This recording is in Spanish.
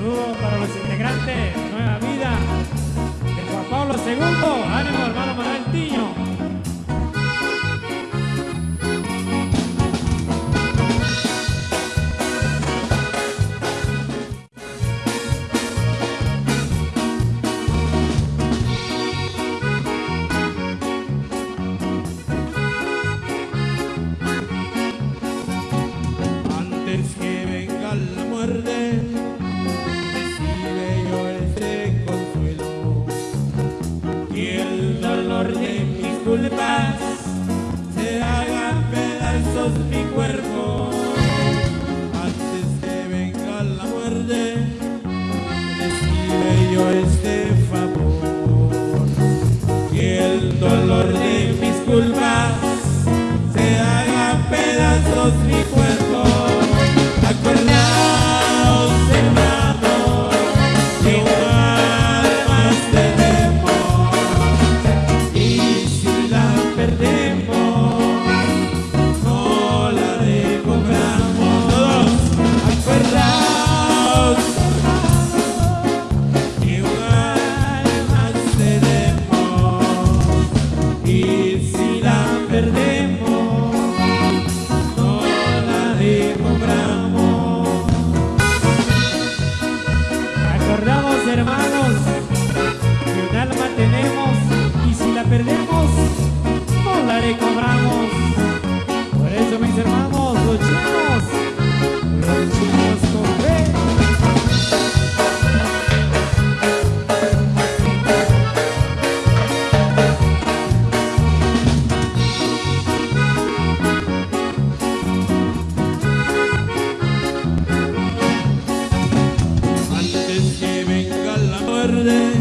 Saludos para los integrantes, Nueva Vida, de Juan Pablo II, ánimo hermano Manuel Tiño. Antes que de mis culpas se haga pedazos mi cuerpo. Antes que venga la muerte, recibe yo este favor. Y el dolor de mis culpas se haga pedazos mi cuerpo. Acordamos hermanos que un alma tenemos y si la perdemos. tarde